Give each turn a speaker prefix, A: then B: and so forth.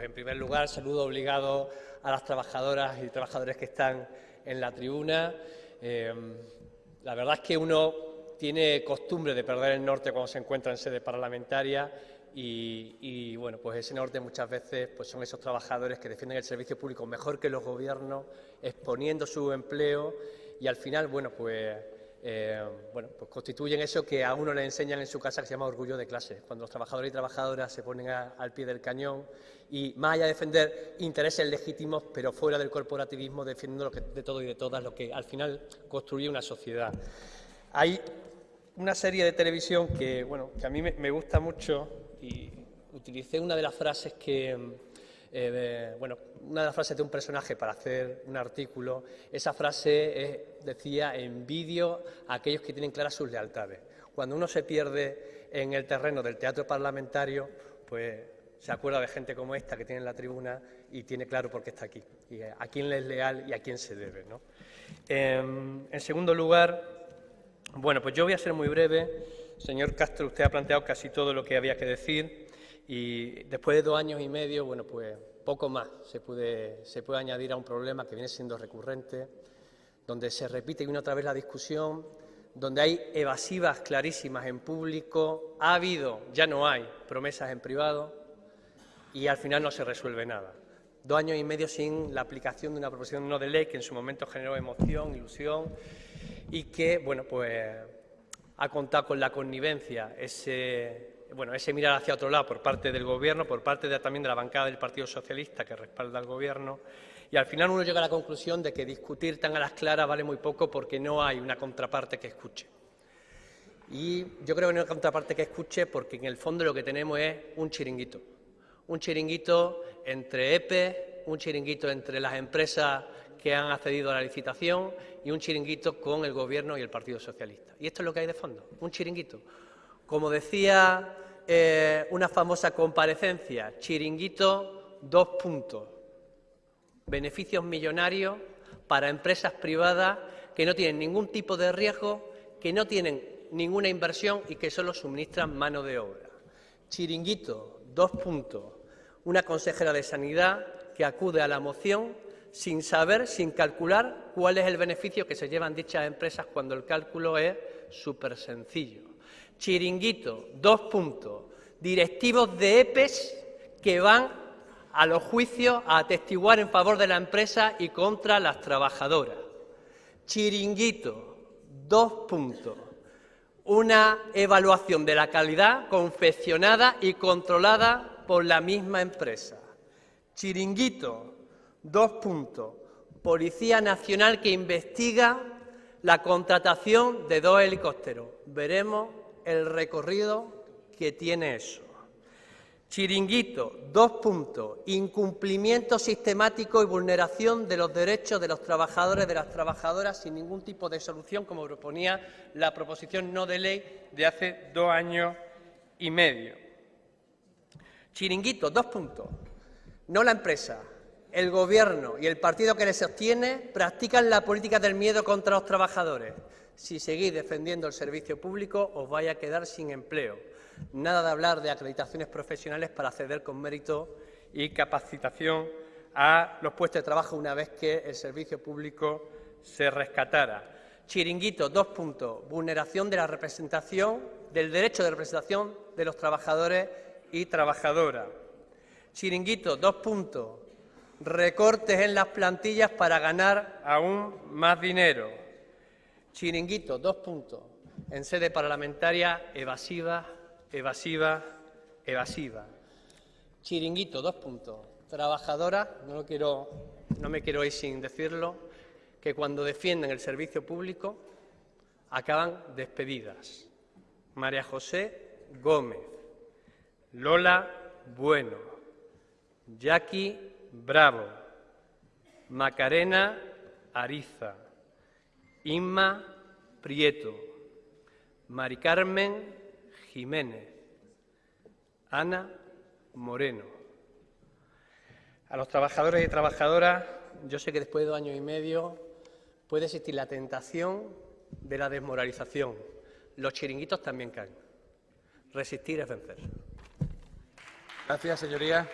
A: En primer lugar, saludo obligado a las trabajadoras y trabajadores que están en la tribuna. Eh, la verdad es que uno tiene costumbre de perder el norte cuando se encuentra en sede parlamentaria y, bueno, pues ese norte muchas veces pues son esos trabajadores que defienden el servicio público mejor que los gobiernos, exponiendo su empleo y al final, bueno, pues eh, bueno, pues constituyen eso que a uno le enseñan en su casa que se llama orgullo de clase, cuando los trabajadores y trabajadoras se ponen al pie del cañón y más allá de defender intereses legítimos, pero fuera del corporativismo, defendiendo lo que, de todo y de todas, lo que al final construye una sociedad. Hay una serie de televisión que, bueno, que a mí me gusta mucho y utilicé una de las frases que eh, bueno, una de las frases de un personaje para hacer un artículo, esa frase decía, envidio a aquellos que tienen claras sus lealtades. Cuando uno se pierde en el terreno del teatro parlamentario, pues se acuerda de gente como esta que tiene en la tribuna y tiene claro por qué está aquí, y a quién le es leal y a quién se debe. Em, en segundo lugar, bueno, pues yo voy a ser muy breve. Señor Castro, usted ha planteado casi todo lo que había que decir. Y después de dos años y medio, bueno, pues poco más se puede, se puede añadir a un problema que viene siendo recurrente, donde se repite una otra vez la discusión, donde hay evasivas clarísimas en público, ha habido, ya no hay, promesas en privado y al final no se resuelve nada. Dos años y medio sin la aplicación de una proposición no de ley que en su momento generó emoción, ilusión y que, bueno, pues ha contado con la connivencia, ese bueno, ese mirar hacia otro lado por parte del Gobierno, por parte también de la bancada del Partido Socialista que respalda al Gobierno, y al final uno llega a la conclusión de que discutir tan a las claras vale muy poco porque no hay una contraparte que escuche. Y yo creo que no hay una contraparte que escuche porque en el fondo lo que tenemos es un chiringuito. Un chiringuito entre EPE, un chiringuito entre las empresas que han accedido a la licitación y un chiringuito con el Gobierno y el Partido Socialista. Y esto es lo que hay de fondo, un chiringuito. Como decía eh, una famosa comparecencia, chiringuito, dos puntos. Beneficios millonarios para empresas privadas que no tienen ningún tipo de riesgo, que no tienen ninguna inversión y que solo suministran mano de obra. Chiringuito, dos puntos. Una consejera de Sanidad que acude a la moción sin saber, sin calcular cuál es el beneficio que se llevan dichas empresas cuando el cálculo es súper sencillo. Chiringuito, dos puntos. Directivos de EPES que van a los juicios a atestiguar en favor de la empresa y contra las trabajadoras. Chiringuito, dos puntos. Una evaluación de la calidad confeccionada y controlada por la misma empresa. Chiringuito, dos puntos. Policía Nacional que investiga la contratación de dos helicópteros. Veremos el recorrido que tiene eso. Chiringuito, dos puntos, incumplimiento sistemático y vulneración de los derechos de los trabajadores y de las trabajadoras sin ningún tipo de solución, como proponía la proposición no de ley de hace dos años y medio. Chiringuito, dos puntos. No la empresa, el Gobierno y el partido que le sostiene practican la política del miedo contra los trabajadores si seguís defendiendo el servicio público os vais a quedar sin empleo. Nada de hablar de acreditaciones profesionales para acceder con mérito y capacitación a los puestos de trabajo una vez que el servicio público se rescatara. Chiringuito, dos puntos. Vulneración de la representación, del derecho de representación de los trabajadores y trabajadoras. Chiringuito, dos puntos. Recortes en las plantillas para ganar aún más dinero. Chiringuito, dos puntos. En sede parlamentaria, evasiva, evasiva, evasiva. Chiringuito, dos puntos. Trabajadora, no, quiero, no me quiero ir sin decirlo, que cuando defienden el servicio público acaban despedidas. María José Gómez, Lola Bueno, Jackie Bravo, Macarena Ariza, Inma Prieto, Mari Carmen Jiménez, Ana Moreno. A los trabajadores y trabajadoras, yo sé que después de dos años y medio puede existir la tentación de la desmoralización. Los chiringuitos también caen. Resistir es vencer.
B: Gracias, señoría.